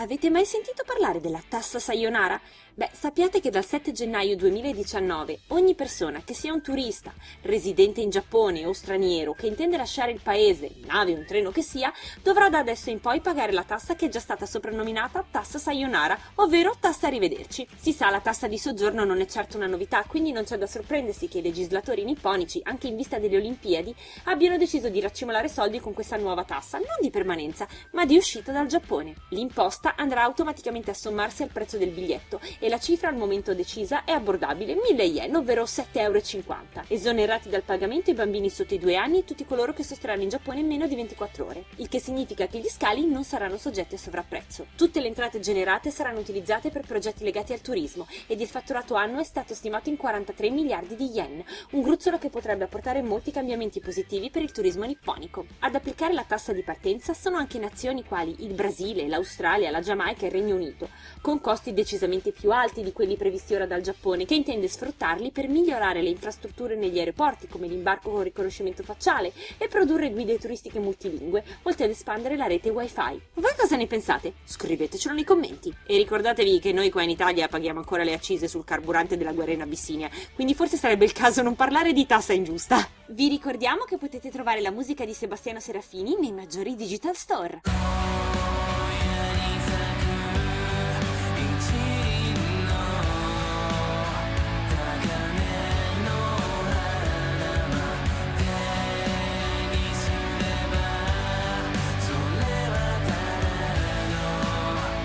Avete mai sentito parlare della tassa Sayonara? Beh, sappiate che dal 7 gennaio 2019 ogni persona, che sia un turista, residente in Giappone o straniero, che intende lasciare il paese, nave o un treno che sia, dovrà da adesso in poi pagare la tassa che è già stata soprannominata tassa Sayonara, ovvero tassa arrivederci. Si sa, la tassa di soggiorno non è certo una novità, quindi non c'è da sorprendersi che i legislatori nipponici, anche in vista delle Olimpiadi, abbiano deciso di raccimolare soldi con questa nuova tassa, non di permanenza, ma di uscita dal Giappone. L'imposta andrà automaticamente a sommarsi al prezzo del biglietto e la cifra al momento decisa è abbordabile 1000 yen, ovvero 7,50 euro. Esonerati dal pagamento i bambini sotto i due anni e tutti coloro che sosterranno in Giappone in meno di 24 ore, il che significa che gli scali non saranno soggetti a sovrapprezzo. Tutte le entrate generate saranno utilizzate per progetti legati al turismo ed il fatturato annuo è stato stimato in 43 miliardi di yen, un gruzzolo che potrebbe apportare molti cambiamenti positivi per il turismo nipponico. Ad applicare la tassa di partenza sono anche nazioni quali il Brasile, l'Australia, la Giamaica e il Regno Unito, con costi decisamente più alti di quelli previsti ora dal Giappone, che intende sfruttarli per migliorare le infrastrutture negli aeroporti, come l'imbarco con riconoscimento facciale, e produrre guide turistiche multilingue, oltre ad espandere la rete wifi. Voi cosa ne pensate? Scrivetecelo nei commenti. E ricordatevi che noi qua in Italia paghiamo ancora le accise sul carburante della guerra in Abissinia, quindi forse sarebbe il caso non parlare di tassa ingiusta. Vi ricordiamo che potete trovare la musica di Sebastiano Serafini nei maggiori digital store.